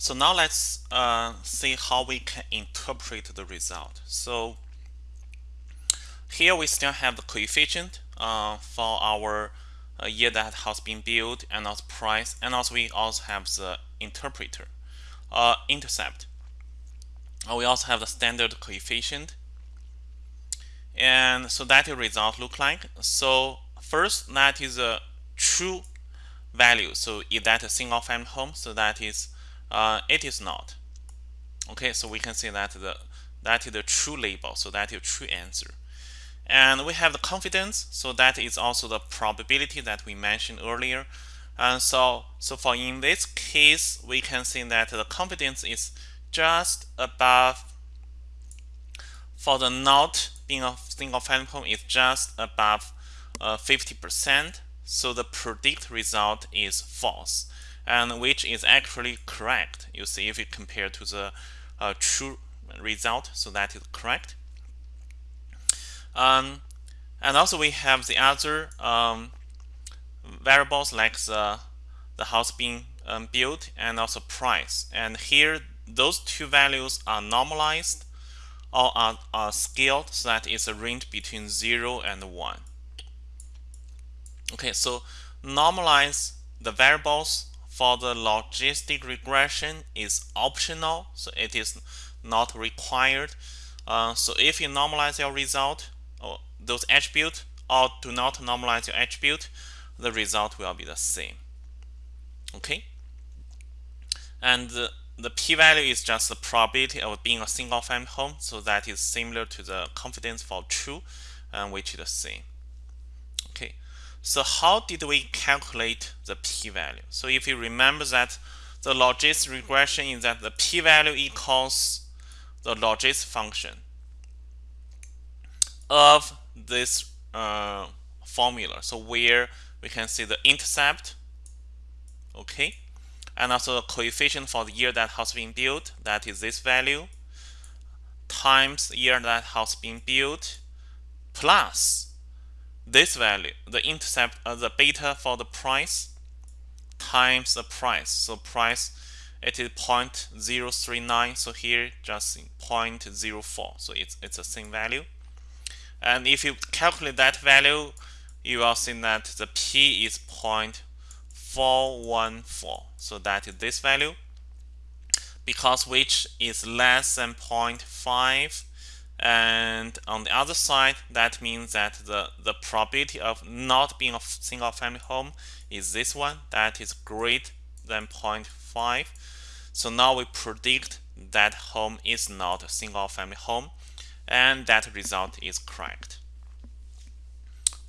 So now let's uh, see how we can interpret the result. So here we still have the coefficient uh, for our uh, year that has been built and also price and also we also have the interpreter uh, intercept. Uh, we also have the standard coefficient and so that result look like. So first that is a true value. So is that a single family home? So that is uh, it is not. Okay, so we can say that the that is the true label. So that is true answer. And we have the confidence. So that is also the probability that we mentioned earlier. And so so for in this case, we can say that the confidence is just above for the not being a single family home is just above 50%. Uh, so the predict result is false and which is actually correct. You see if you compare to the uh, true result, so that is correct. Um, and also we have the other um, variables like the, the house being um, built and also price. And here those two values are normalized or are, are scaled so that it's a range between 0 and 1. Okay, so normalize the variables for the logistic regression is optional, so it is not required. Uh, so if you normalize your result or those attributes or do not normalize your attribute, the result will be the same. Okay, and the, the p-value is just the probability of being a single family home, so that is similar to the confidence for true, and which is the same. So how did we calculate the p-value? So if you remember that the logistic regression is that the p-value equals the logistic function of this uh, formula. So where we can see the intercept, okay, and also the coefficient for the year that has been built, that is this value, times the year that has been built, plus this value, the intercept, uh, the beta for the price times the price. So price it is 0.039. So here just 0.04. So it's it's the same value. And if you calculate that value, you will see that the p is 0.414. So that is this value. Because which is less than 0.5 and on the other side that means that the the probability of not being a single family home is this one. That is greater than 0.5 so now we predict that home is not a single family home and that result is correct.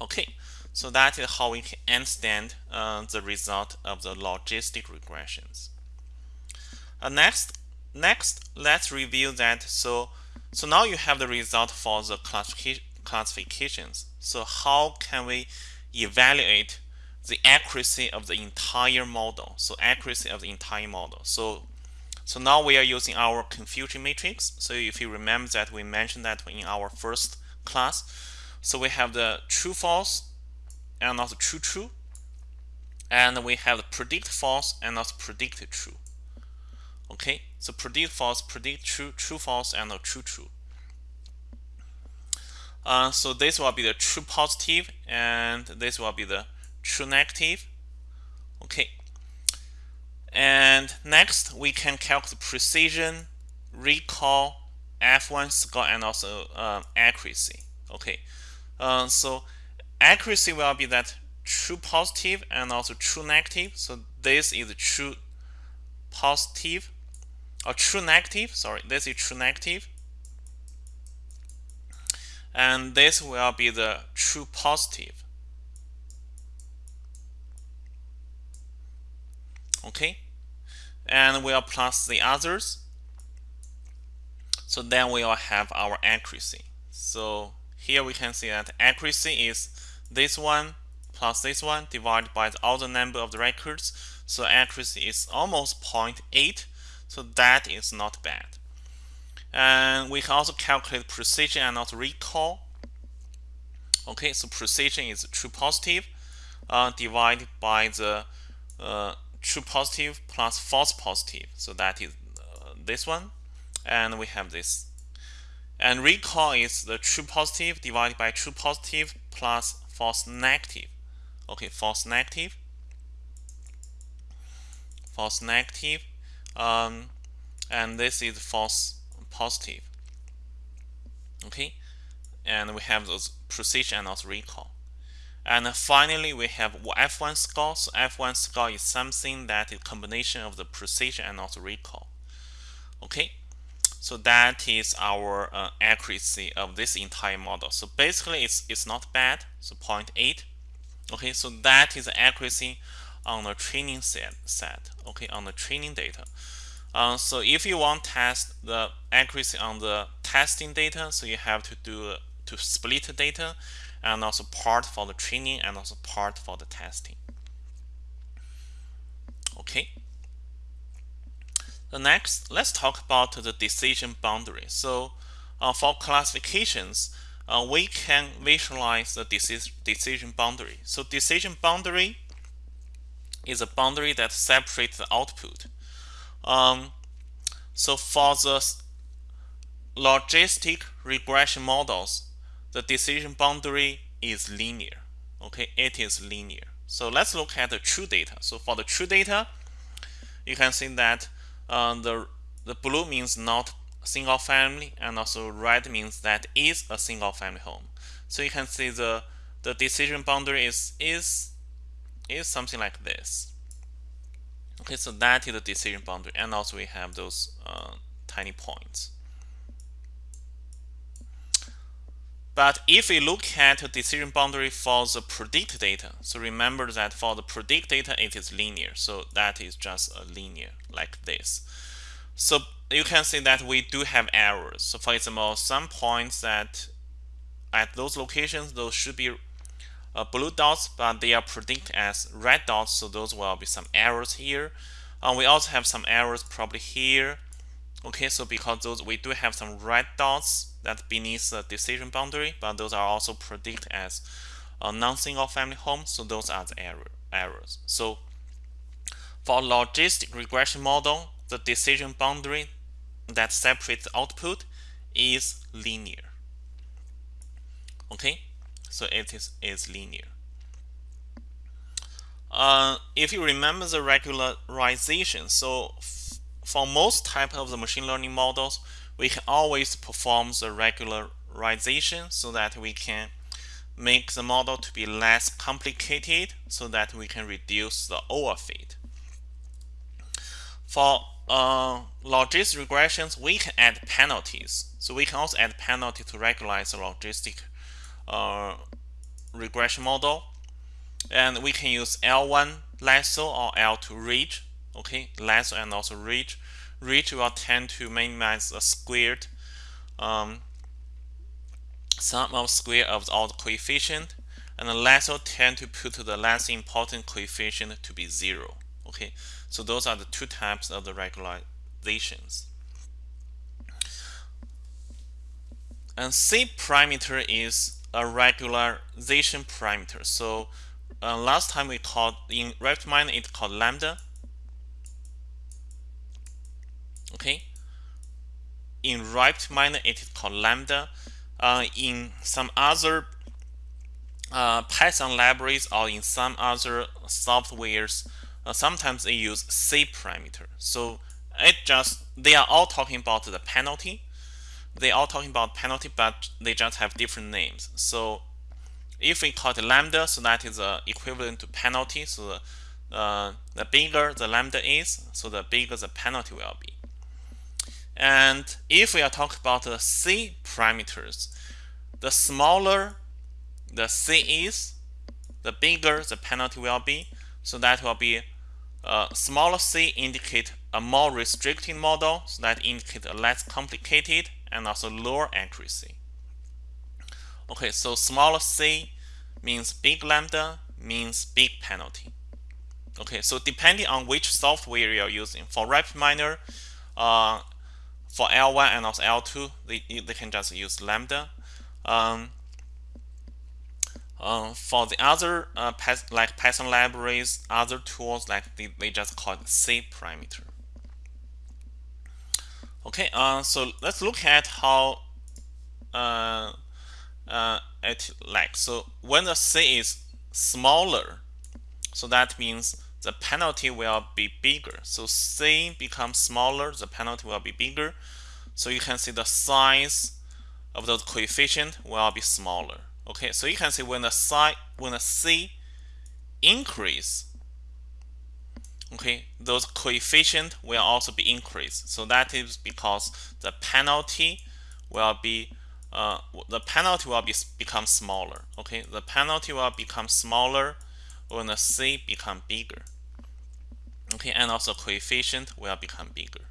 Okay so that is how we can understand uh, the result of the logistic regressions. Uh, next next let's review that. So so now you have the result for the classifications. So how can we evaluate the accuracy of the entire model? So accuracy of the entire model. So so now we are using our confusion matrix. So if you remember that we mentioned that in our first class. So we have the true false and also true true. And we have the predict false and also predict true. Okay, so predict false, predict true, true false, and true true. Uh, so this will be the true positive, and this will be the true negative. Okay. And next, we can calculate precision, recall, F1 score, and also uh, accuracy. Okay. Uh, so accuracy will be that true positive and also true negative. So this is true positive or true negative sorry this is true negative. And this will be the true positive. Okay? And we'll plus the others. So then we will have our accuracy. So here we can see that accuracy is this one plus this one divided by the other number of the records. So accuracy is almost 0.8 so that is not bad. And we can also calculate precision and also recall. Okay, so precision is true positive uh, divided by the uh, true positive plus false positive. So that is uh, this one. And we have this. And recall is the true positive divided by true positive plus false negative. Okay, false negative. False negative. Um, and this is false positive. Okay, and we have those precision and also recall. And finally, we have F1 score. So F1 score is something that is combination of the precision and also recall. Okay, so that is our uh, accuracy of this entire model. So basically, it's it's not bad. So 0.8. Okay, so that is the accuracy on the training set. set okay, on the training data. Uh, so if you want to test the accuracy on the testing data, so you have to do to split the data and also part for the training and also part for the testing. Okay. The next, let's talk about the decision boundary. So uh, for classifications, uh, we can visualize the decision boundary. So decision boundary is a boundary that separates the output. Um, so for the logistic regression models, the decision boundary is linear. Okay, it is linear. So let's look at the true data. So for the true data, you can see that uh, the the blue means not single family, and also red means that is a single family home. So you can see the the decision boundary is is is something like this. Okay, so that is the decision boundary, and also we have those uh, tiny points. But if we look at the decision boundary for the predict data, so remember that for the predict data, it is linear. So that is just a linear like this. So you can see that we do have errors. So for example, some points that at those locations, those should be uh, blue dots, but they are predicted as red dots. So those will be some errors here. Uh, we also have some errors probably here. Okay, so because those we do have some red dots that beneath the decision boundary, but those are also predicted as a non-single family home, so those are the error, errors. So for logistic regression model, the decision boundary that separates output is linear. Okay, so it is, is linear. Uh, if you remember the regularization, so for most type of the machine learning models, we can always perform the regularization so that we can make the model to be less complicated so that we can reduce the overfit. For uh, logistic regressions, we can add penalties. So we can also add penalty to regularize the logistic uh, regression model. And we can use L1 lasso or L2 ridge. Okay, lasso and also ridge ridge will tend to minimize the squared um, sum of square of all the coefficient and the lasso tend to put the less important coefficient to be zero okay so those are the two types of the regularizations and c parameter is a regularization parameter. So uh, last time we called in RapidMiner it's called lambda. Okay. In RapidMiner it is called lambda. Uh, in some other uh, Python libraries or in some other softwares uh, sometimes they use C parameter. So it just they are all talking about the penalty they are all talking about penalty but they just have different names. So if we call it lambda so that is uh, equivalent to penalty so the, uh, the bigger the lambda is so the bigger the penalty will be. And if we are talking about the C parameters, the smaller the C is, the bigger the penalty will be. So that will be uh, smaller C indicate a more restricting model, so that indicate a less complicated and also lower accuracy. Okay, so smaller C means big lambda means big penalty. Okay, so depending on which software you're using, for RapidMiner, uh, for L1 and also L2, they, they can just use lambda. Um, Uh, for the other uh, like Python libraries, other tools like they, they just call it C parameter. Okay, uh, so let's look at how uh, uh, it like. So when the C is smaller, so that means the penalty will be bigger. So C becomes smaller, the penalty will be bigger. So you can see the size of the coefficient will be smaller. Okay, so you can see when the size when the C increase, okay, those coefficient will also be increased. So that is because the penalty will be uh, the penalty will be become smaller. Okay, the penalty will become smaller when the C become bigger. Okay, and also coefficient will become bigger.